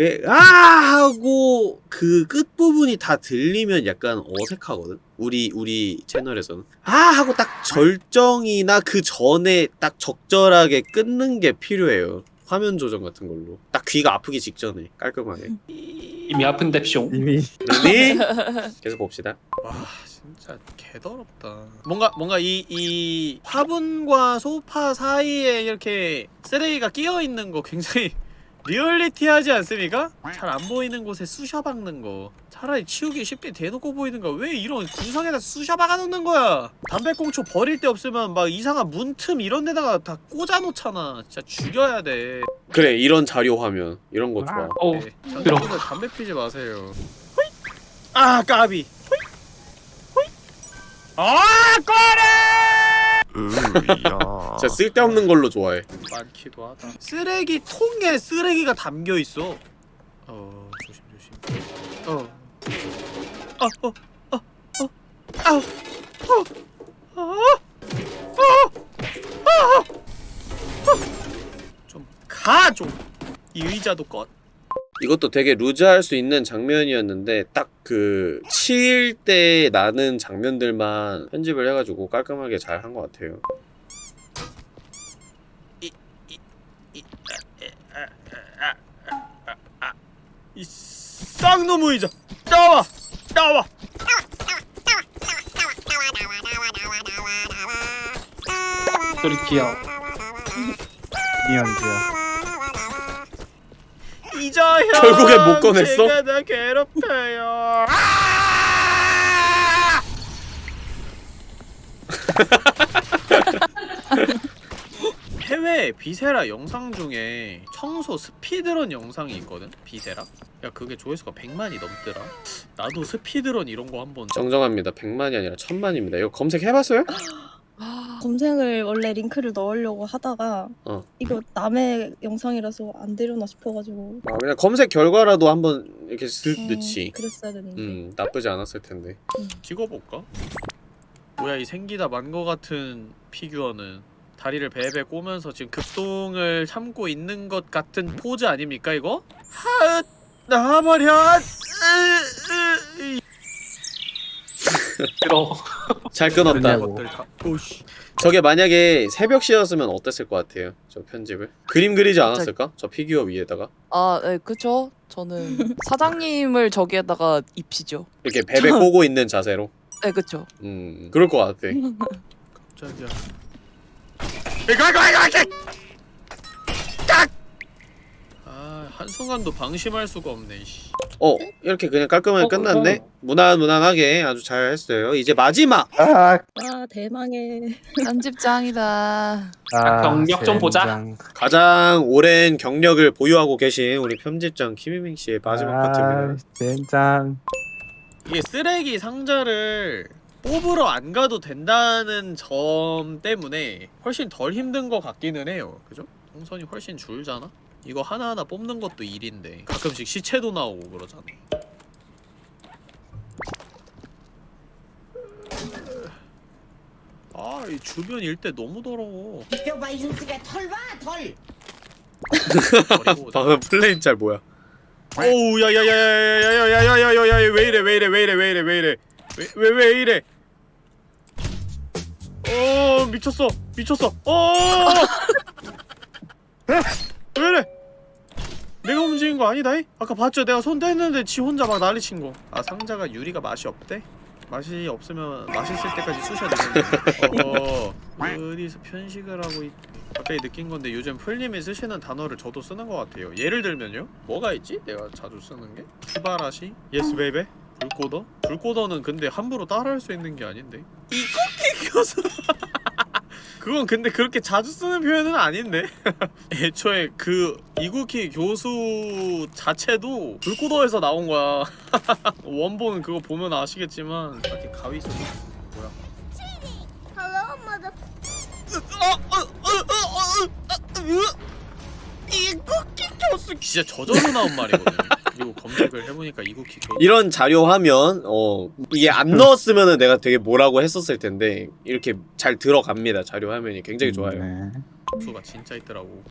예, 아 하고 그 끝부분이 다 들리면 약간 어색하거든. 우리 우리 채널에서는 아 하고 딱 절정이나 그 전에 딱 적절하게 끊는 게 필요해요. 화면 조정 같은 걸로 딱 귀가 아프기 직전에 깔끔하게. 이미 아픈데 숑. 이미 네. 계속 봅시다. 와 진짜 개더럽다. 뭔가 뭔가 이 이 화분과 소파 사이에 이렇게 쓰레기가 끼어 있는 거 굉장히 리얼리티하지 않습니까? 잘 안 보이는 곳에 쑤셔 박는 거. 차라리 치우기 쉽게 대놓고 보이는 거왜 이런 구석에다 쑤셔 박아 놓는 거야? 담배꽁초 버릴 데 없으면 막 이상한 문틈 이런 데다가 다 꽂아 놓잖아. 진짜 죽여야 돼. 그래 이런 자료 화면 이런 거 좋아. 어우, 네. 들어. 담배 피지 마세요. 호잇! 아 까비. 호잇! 호잇! 아 꺼래! 으야. 진짜 쓸데없는 걸로 좋아해. 많기도 하다. 쓰레기 통에 쓰레기가 담겨 있어. 어 조심 조심. 어. 어, 어, 어, 어, 아우, 어, 어, 어, 어, 어. 좀 가, 좀. 이 의자도 꺼. 이것도 되게 루즈할 수 있는 장면이었는데 딱 그 치일 때 나는 장면들만 편집을 해가지고 깔끔하게 잘 한 것 같아요. 이, 이, 이, 아, 아, 아, 아, 아, 아. 이 쌍놈의 의자 나와 나와 소리 귀여워. 이현주야. 이자현 결국엔 못 꺼냈어? 제가 나 괴롭혀요 해외 비세라 영상 중에 청소 speedrun 영상이 있거든? 비세라? 야 그게 조회수가 100만이 넘더라 나도 speedrun 이런 거 한번 정정합니다 100만이 아니라 1000만입니다 이거 검색해봤어요? 검색을 원래 링크를 넣으려고 하다가 어. 이거 남의 영상이라서 안 되려나 싶어가지고 아, 그냥 검색 결과라도 한번 이렇게 슬 음, 넣지 그랬어야 되는데 음 나쁘지 않았을 텐데 음. 찍어볼까? 뭐야 이 생기다 만 거 같은 피규어는 다리를 베베 꼬면서 지금 급똥을 참고 있는 것 같은 포즈 아닙니까 이거? 하 나와버려 들어. 잘 끊었다. 다 오씨 저게 만약에 새벽 씨였으면 어땠을 것 같아요? 저 편집을 그림 그리지 않았을까? 저 피규어 위에다가 아, 네, 그쵸. 저는 사장님을 저기에다가 입히죠. 이렇게 베베 꼬고 있는 자세로. 네, 그쵸. 음, 그럴 것 같아. 깜짝이야 이거 이거 이거 이거 아 한순간도 방심할 수가 없네 씨. 어, 이렇게 그냥 깔끔하게 어, 끝났네. 어. 무난무난하게 아주 잘 했어요. 이제 마지막. 아, 아 대망의 편집장이다. 아 경력 좀 보자. 가장 오랜 경력을 보유하고 계신 우리 편집장 김희민 씨의 마지막 아, 파트입니다. 젠장. 이게 쓰레기 상자를 뽑으러 안 가도 된다는 점 때문에 훨씬 덜 힘든 것 같기는 해요. 그죠? 동선이 훨씬 줄잖아? 이거 하나하나 뽑는 것도 일인데 가끔씩 시체도 나오고 그러잖아. 아, 이 주변 일대 너무 더러워. 봐 이승식의 털봐 털. 버리고 오자. 방금 플레임 짤 뭐야? 오우 야야야 야 야 야 야 야 야 야 야 야 왜 이래 왜 이래 왜 이래 왜 이래 왜 이래 왜 왜 왜 이래 어 미쳤어 미쳤어 어 왜 이래 내가 움직인 거 아니다 이? 아까 봤죠 내가 손 뗐는데 지 혼자 막 난리 친 거 아 상자가 유리가 맛이 없대 맛이 없으면 맛있을 때까지 쑤셔 되겠네 어 어디서 편식을 하고 있 갑자기 느낀 건데 요즘 풀님이 쓰시는 단어를 저도 쓰는 것 같아요. 예를 들면요. 뭐가 있지? 내가 자주 쓰는 게? すばらし? yes baby? 불꽃어? 불꽃어는 근데 함부로 따라할 수 있는 게 아닌데. 이코키 교수. 그건 근데 그렇게 자주 쓰는 표현은 아닌데. 애초에 그 이구키 교수 자체도 불꽃어에서 나온 거야. 원본은 그거 보면 아시겠지만 이렇게 가위 소리 뭐야? 이구키 교수 진짜 저절로 나온 말이거든. 그리고 검색을 해보니까 이구키 교수. 이런 자료 화면 어 이게 안 넣었으면은 내가 되게 뭐라고 했었을 텐데 이렇게 잘 들어갑니다. 자료 화면이 굉장히 좋아요. 네. 수가 진짜 있더라고.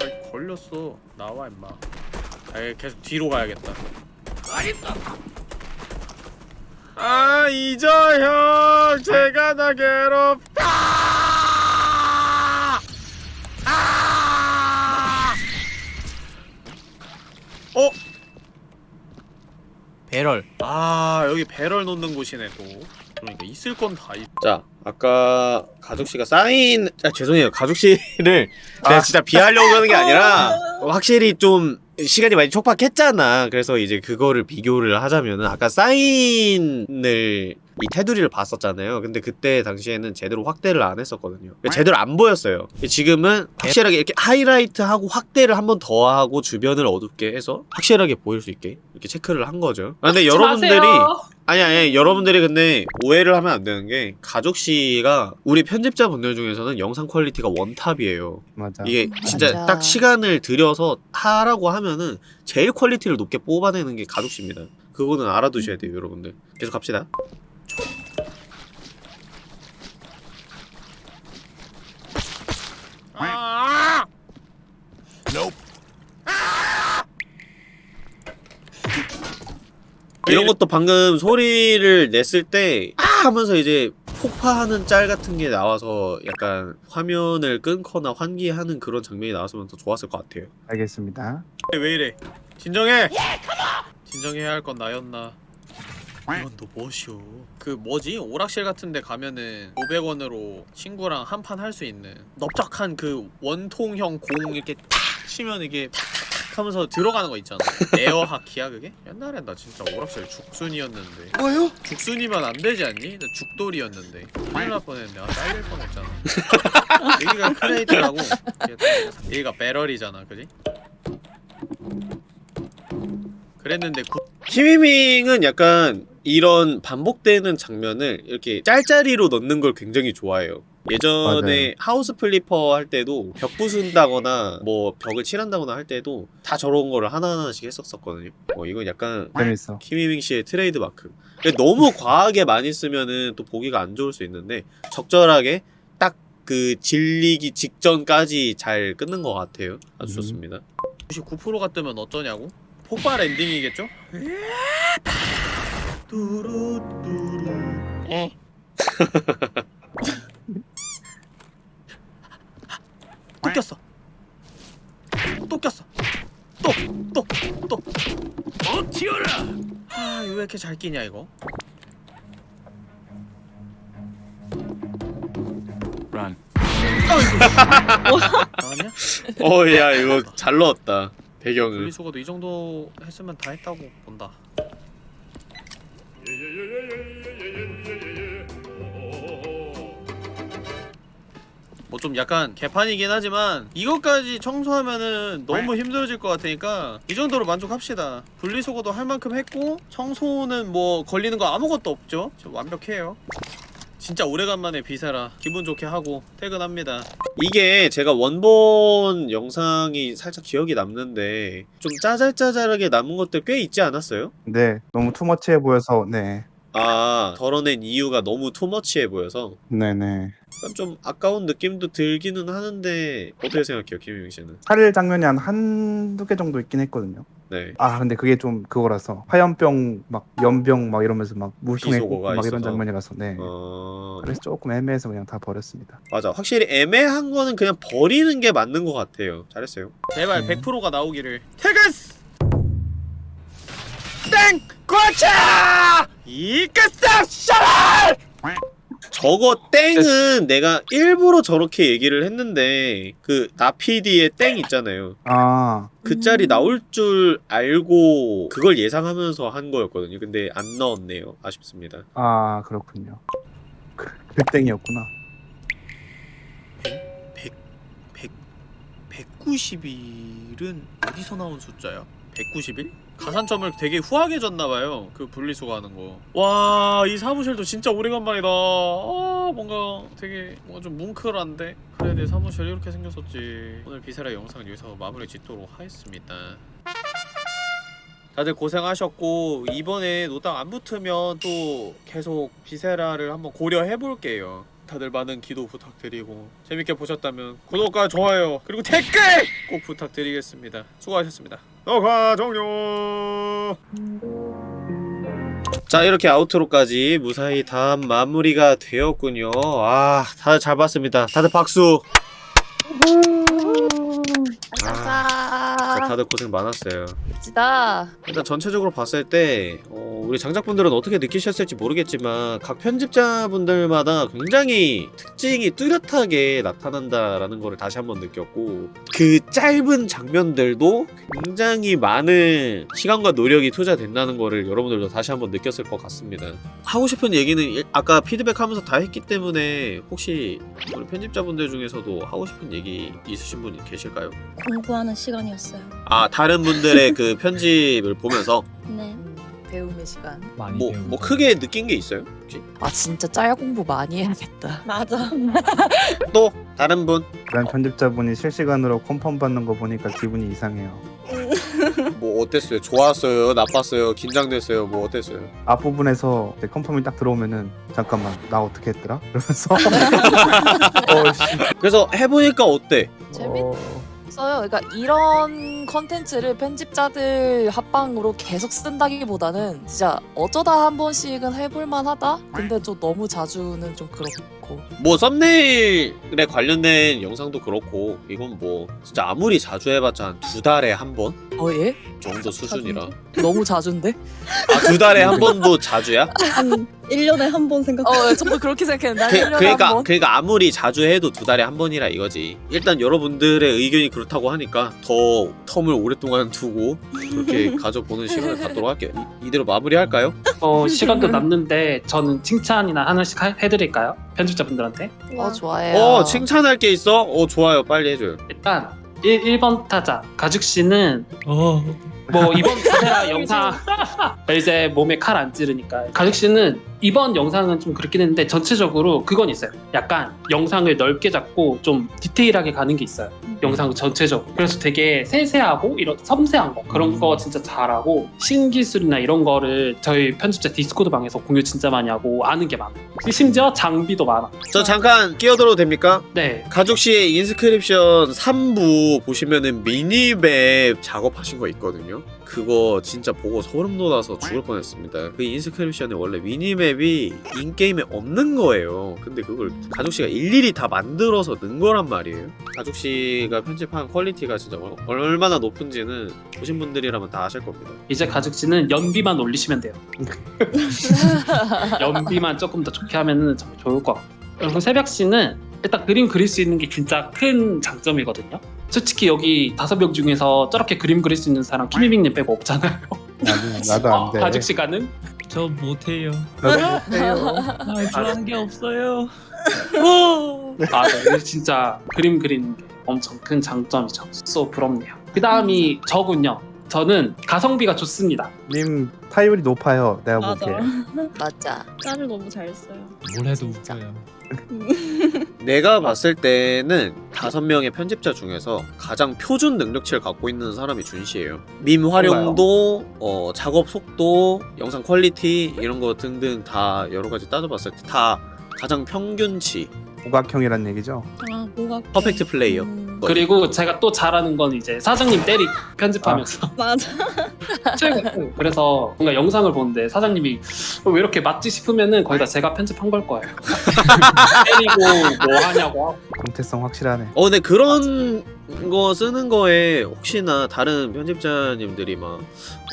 아이 걸렸어. 나와 임마. 아 계속 뒤로 가야겠다. 아 이저형 제가 나 괴롭다. 아! 어? 배럴. 아 여기 배럴 놓는 곳이네 또. 그러니까 있을 건 다 있. 자, 아까 가족 씨가 사인 아 죄송해요. 가족 씨를 내가 아. 진짜 비하려고 하는 게 아니라 확실히 좀 시간이 많이 촉박했잖아. 그래서 이제 그거를 비교를 하자면은 아까 사인을 이 테두리를 봤었잖아요. 근데 그때 당시에는 제대로 확대를 안 했었거든요. 그러니까 제대로 안 보였어요. 지금은 확실하게 이렇게 하이라이트하고 확대를 한 번 더 하고 주변을 어둡게 해서 확실하게 보일 수 있게 이렇게 체크를 한 거죠. 아, 근데 여러분들이 마세요. 아니 아니 여러분들이 근데 오해를 하면 안 되는 게 가죽 씨가 우리 편집자분들 중에서는 영상 quality가 원탑이에요. 맞아. 이게 진짜 맞아. 딱 시간을 들여서 하라고 하면은 제일 quality를 높게 뽑아내는 게 가죽 씨입니다. 그거는 알아두셔야 돼요, 여러분들. 계속 갑시다. 아! 이런 것도 방금 소리를 냈을 때 아! 하면서 이제 폭파하는 짤 같은 게 나와서 약간 화면을 끊거나 환기하는 그런 장면이 나왔으면 더 좋았을 것 같아요. 알겠습니다. 왜 이래? 진정해. 진정해야 할 건 나였나? 이건 너 뭐시오? 그 뭐지? 오락실 같은 데 가면은 500원으로 친구랑 한 판 할 수 있는 넓적한 그 원통형 공 이렇게 탁 치면 이게 탁 하면서 들어가는 거 있잖아. 에어 하키야 그게? 옛날엔 나 진짜 오락실 죽순이었는데. 뭐요? 죽순이면 안 되지 않니? 나 죽돌이었는데. 큰일 날 뻔했네. 아, 잘릴 뻔했잖아. 여기가 crate라고. 여기가 barrel이잖아, 그지? 그랬는데 구... 키미밍은 약간 이런 반복되는 장면을 이렇게 짤짤이로 넣는 걸 굉장히 좋아해요. 예전에 맞아요. House Flipper 할 때도 벽 부순다거나 뭐 벽을 칠한다거나 할 때도 다 저런 거를 하나하나씩 했었었거든요. 어, 이건 약간 재밌어. 키미밍 씨의 트레이드 마크. 너무 과하게 많이 쓰면은 또 보기가 안 좋을 수 있는데 적절하게 딱 그 질리기 직전까지 잘 끊는 것 같아요. 아주 음. 좋습니다. 99%가 뜨면 어쩌냐고? 폭발 엔딩이겠죠? 뚜루뚜루 에? 또 꼈어 또 꼈어 또 또 또 어 튀어라 아 왜 이렇게 잘 끼냐 이거 Run. 나왔냐? 어, 야, 이거 잘 넣었다. 배경을. 분리수거도 이 정도 했으면 다 했다고 본다 뭐 좀 약간 개판이긴 하지만 이것까지 청소하면은 너무 힘들어질 것 같으니까 이 정도로 만족합시다. 분리수거도 할 만큼 했고 청소는 뭐 걸리는 거 아무것도 없죠? 좀 완벽해요. 진짜 오래간만에 비세라. 기분 좋게 하고 퇴근합니다. 이게 제가 원본 영상이 살짝 기억이 남는데 좀 짜잘짜잘하게 남은 것들 꽤 있지 않았어요? 네, 너무 투머치해 보여서 네, 아, 덜어낸 이유가 너무 투머치해 보여서 네네. 약간 좀 아까운 느낌도 들기는 하는데 어떻게 생각해요, 김유민 씨는? 살일 장면이 한 한두 개 정도 있긴 했거든요. 네. 아 근데 그게 좀 그거라서 화염병 막 연병 막 이러면서 막 비속어가 막 이런. 장면이라서 네. 어... 그래서 조금 애매해서 그냥 다 버렸습니다. 맞아. 확실히 애매한 거는 그냥 버리는 게 맞는 것 같아요. 잘했어요. 제발 네. 100%가 나오기를 퇴근! 땡! 고차! 이끄싸 샤랄! 저거 땡은 내가 일부러 저렇게 얘기를 했는데 그 나피디의 땡 있잖아요. 아그 짤이 나올 줄 알고 그걸 예상하면서 한 거였거든요. 근데 안 넣었네요. 아쉽습니다. 아 그렇군요. 그, 그 땡이었구나. 191은 어디서 나온 숫자야? 191? 가산점을 되게 후하게 줬나봐요. 그 분리수거 하는 거와 이 사무실도 진짜 오래간만이다. 아 뭔가 되게 뭔가 좀 뭉클한데? 그래 내 사무실 이렇게 생겼었지. 오늘 비세라 영상은 여기서 마무리 짓도록 하겠습니다. 다들 고생하셨고 이번에 노딱 안 붙으면 또 계속 비세라를 한번 고려해볼게요 다들 많은 기도 부탁드리고 재밌게 보셨다면 구독과 좋아요 그리고 댓글 꼭 부탁드리겠습니다 수고하셨습니다 녹화 종료 자 이렇게 아우트로까지 무사히 다 마무리가 되었군요. 아 다들 잘 봤습니다. 다들 박수. 아, 진짜 다들 고생 많았어요. 멋지다. 일단 전체적으로 봤을 때 어, 우리 장작분들은 어떻게 느끼셨을지 모르겠지만 각 편집자분들마다 굉장히 특징이 뚜렷하게 나타난다라는 거를 다시 한번 느꼈고 그 짧은 장면들도 굉장히 많은 시간과 노력이 투자된다는 거를 여러분들도 다시 한번 느꼈을 것 같습니다. 하고 싶은 얘기는 일- 아까 피드백하면서 다 했기 때문에 혹시 우리 편집자분들 중에서도 하고 싶은 얘기 있으신 분이 계실까요? 공부하는 시간 이었어요. 아 다른 분들의 그 편집을 보면서 네. 음, 배움의 시간. 많이 뭐, 배우고 뭐 크게 느낀 게 있어요? 혹시? 아 진짜 짤 공부 많이 해야겠다. 맞아. 또 다른 분? 그런 편집자분이 실시간으로 컴펌 받는 거 보니까 기분이 이상해요. 뭐 어땠어요? 좋았어요? 나빴어요? 긴장됐어요? 뭐 어땠어요? 앞부분에서 이제 컴펌이 딱 들어오면은 잠깐만 나 어떻게 했더라? 이러면서 어, 씨. 그래서 해보니까 어때? 재밌- 어, 써요. 그러니까 이런 컨텐츠를 편집자들 합방으로 계속 쓴다기보다는 진짜 어쩌다 한 번씩은 해볼 만하다. 근데 좀 너무 자주는 좀 그렇고. 뭐 썸네일에 관련된 영상도 그렇고 이건 뭐 진짜 아무리 자주 해봤자 한 두 달에 한 번 어 예? 정도 수준이라 너무 자주인데? 아 두 달에 한 번도 자주야? 한 1년에 한 번 생각. 어 저도 그렇게 생각했는데 한 그, 1년에 그러니까 한 번. 그러니까 아무리 자주 해도 두 달에 한 번이라 이거지 일단 여러분들의 의견이 그렇다고 하니까 더 텀을 오랫동안 두고 그렇게 가져보는 시간을 갖도록 할게요 이, 이대로 마무리할까요? 어 시간도 남는데 저는 칭찬이나 하나씩 하- 해드릴까요? 편집자분들한테? 어 좋아해요. 어 칭찬할 게 있어? 어 좋아요. 빨리 해줘요. 일단 1, 번 타자 가죽 씨는 어. 뭐 이번 카메라 영상 이제 몸에 칼 안 찌르니까. 가죽 씨는 이번 영상은 좀 그렇긴 했는데 전체적으로 그건 있어요. 약간 영상을 넓게 잡고 좀 디테일하게 가는 게 있어요. 영상 전체적으로. 그래서 되게 세세하고 이런 섬세한 거 그런 거 진짜 잘하고 신기술이나 이런 거를 저희 편집자 디스코드 방에서 공유 진짜 많이 하고 아는 게 많아요. 심지어 장비도 많아. 저 잠깐 끼어들어도 됩니까? 네. 가죽 씨의 Inscryption 3부 보시면은 minimap 작업하신 거 있거든요. 그거 진짜 보고 소름 돋아서 죽을 뻔했습니다. 그 Inscryption에 원래 minimap이 in-game에 없는 거예요. 근데 그걸 가죽 씨가 일일이 다 만들어서 넣은 거란 말이에요. 가죽 씨가 편집한 quality가 진짜 얼- 얼마나 높은지는 보신 분들이라면 다 아실 겁니다. 이제 가죽 씨는 연비만 올리시면 돼요. 연비만 조금 더 좋게 하면은 정말 좋을 것 같고. 그리고 새벽 씨는 일단 그림 그릴 수 있는 게 진짜 큰 장점이거든요. 솔직히 여기 다섯 명 중에서 저렇게 그림 그릴 수 있는 사람 키미밍님 빼고 없잖아요. 나도, 나도 안 돼. 가죽 시간은 저 못해요. 나도 못해요. 아, 좋아하는 게 없어요. 아, 네. 진짜 그림 그리는 게 엄청 큰 장점이죠. 쏘 부럽네요. 그 다음이 저군요. 저는 가성비가 좋습니다. 님 타율이 높아요. 내가 맞아. 보기에. 맞아. 짤을 너무 잘 써요. 뭘 해도 진짜. 웃겨요. 내가 봤을 때는 다섯 명의 편집자 중에서 가장 표준 능력치를 갖고 있는 사람이 준씨예요. 밈 활용도, 어, 작업 속도, 영상 quality 이런 거 등등 다 여러 가지 따져봤을 때 다 가장 평균치, 오각형이란 얘기죠. 아 뭐가 perfect player. 음, 그리고 제가 또 잘하는 건 이제 사장님 때리 편집하면서 맞아. 최고. 그래서 뭔가 영상을 보는데 사장님이 왜 이렇게 맞지 싶으면은 거의 다 제가 편집한 걸 거예요. 때리고 뭐 하냐고 하고. 정체성 확실하네. 어, 근데 그런 거 쓰는 거에 혹시나 다른 편집자님들이 막,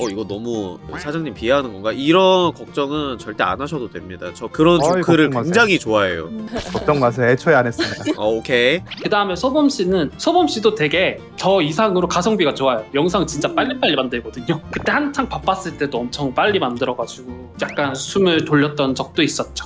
어, 이거 너무 사장님 비하하는 건가? 이런 걱정은 절대 안 하셔도 됩니다. 저 그런 어이, 조크를 마세요. 굉장히 좋아해요. 음, 걱정 마세요. 애초에 안 했습니다. 어, 오케이. 그 다음에 소범 씨는 소범 씨도 되게 저 이상으로 가성비가 좋아요. 영상 진짜 빨리빨리 만들거든요. 그때 한창 바빴을 때도 엄청 빨리 만들어가지고 약간 숨을 돌렸던 적도 있었죠.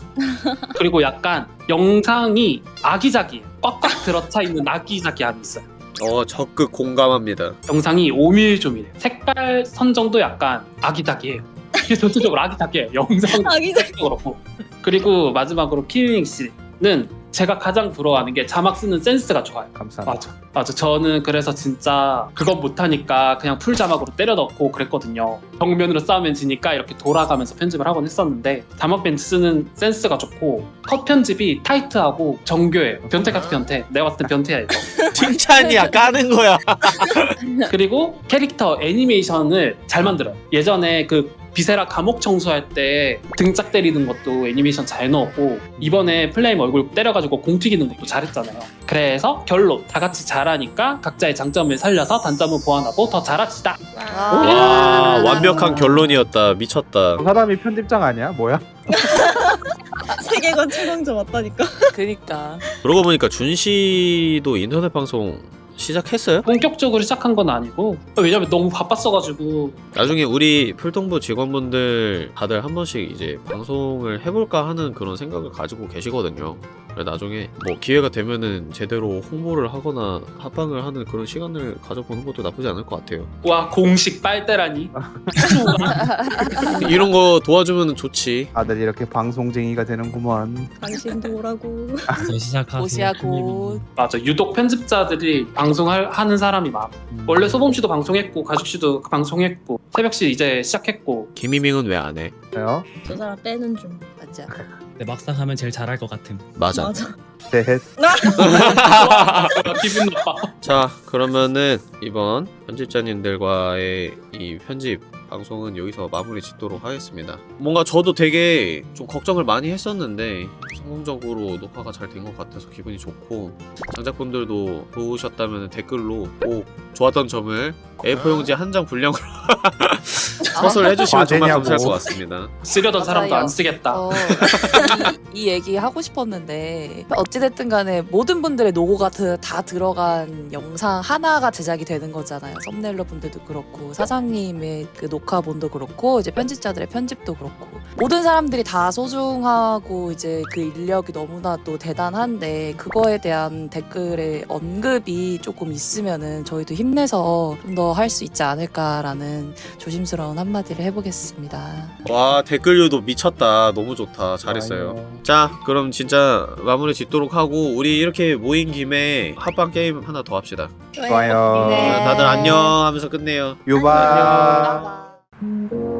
그리고 약간 영상이 아기자기해요. 꽉꽉 들어차 있는 아기자기함이 있어요. 어, 적극 공감합니다. 영상이 오밀조밀해. 색깔 선정도 약간 아기자기해요. 이게 전체적으로 아기자기해요. 영상 아기자기. 도 그렇고. 그리고 마지막으로 키링 씨는 제가 가장 부러워하는 게 자막 쓰는 센스가 좋아요. 감사합니다. 맞아. 맞아. 저는 그래서 진짜 그건 못하니까 그냥 풀 자막으로 때려 넣고 그랬거든요. 정면으로 싸우면 지니까 이렇게 돌아가면서 편집을 하곤 했었는데 자막 밴드 쓰는 센스가 좋고 컷 편집이 타이트하고 정교해요. 변태 같은 변태. 내가 봤을 때 변태야 이거. 칭찬이야, 까는 거야. 그리고 캐릭터 애니메이션을 잘 만들어요. 예전에 그 비세라 감옥 청소할 때 등짝 때리는 것도 애니메이션 잘 넣었고 이번에 플레임 얼굴 때려가지고 공 튀기는 것도 잘했잖아요. 그래서 결론 다 같이 잘하니까 각자의 장점을 살려서 단점을 보완하고 더 잘합시다. 와, 완벽한 결론이었다. 미쳤다. 저 사람이 편집장 아니야? 뭐야? 세계관 최강자 맞다니까. 그니까. 그러고 보니까 준 씨도 인터넷 방송 시작했어요? 본격적으로 시작한 건 아니고 왜냐면 너무 바빴어가지고 나중에 우리 풀동부 직원분들 다들 한 번씩 이제 방송을 해볼까 하는 그런 생각을 가지고 계시거든요. 나중에 뭐 기회가 되면은 제대로 홍보를 하거나 합방을 하는 그런 시간을 가져보는 것도 나쁘지 않을 것 같아요. 와 공식 빨대라니 이런 거 도와주면 좋지. 다들 이렇게 방송쟁이가 되는구먼. 당신도 오라고. 저 시작하세요. 무시하고. 맞아 유독 편집자들이 방송을 하는 사람이 많아 음. 원래 소범 씨도 방송했고 가죽 씨도 방송했고 새벽 씨 이제 시작했고 김희밍은 왜 안 해? 저요? 저 사람 빼는 중. 맞아. 근데 막상 하면 제일 잘할 것 같음. 맞아. 맞아. 네. 와, 기분 나빠 자 그러면은 이번 편집자님들과의 이 편집 방송은 여기서 마무리 짓도록 하겠습니다 뭔가 저도 되게 좀 걱정을 많이 했었는데 성공적으로 녹화가 잘 된 것 같아서 기분이 좋고 장작분들도 좋으셨다면 댓글로 꼭 좋았던 점을 A4 용지 한 장 분량으로 서술 해주시면 정말 맞으냐고. 감사할 것 같습니다 쓰려던 사람도. 안 쓰겠다 어, 이, 이 얘기 하고 싶었는데 어찌됐든 간에 모든 분들의 노고가 드- 다 들어간 영상 하나가 제작이 되는 거잖아요. 썸네일러 분들도 그렇고 사장님의 그 녹화본도 그렇고 이제 편집자들의 편집도 그렇고 모든 사람들이 다 소중하고 이제 그 인력이 너무나 또 대단한데 그거에 대한 댓글의 언급이 조금 있으면은 저희도 힘내서 좀 더 할 수 있지 않을까라는 조심스러운 한마디를 해보겠습니다. 와 댓글 유도 미쳤다 너무 좋다 잘했어요 좋아요. 자 그럼 진짜 마무리 짓도록 하고 우리 이렇게 모인 김에 합방 게임 하나 더 합시다 좋아요. 네. 다들 안녕 하면서 끝내요 유바. 아.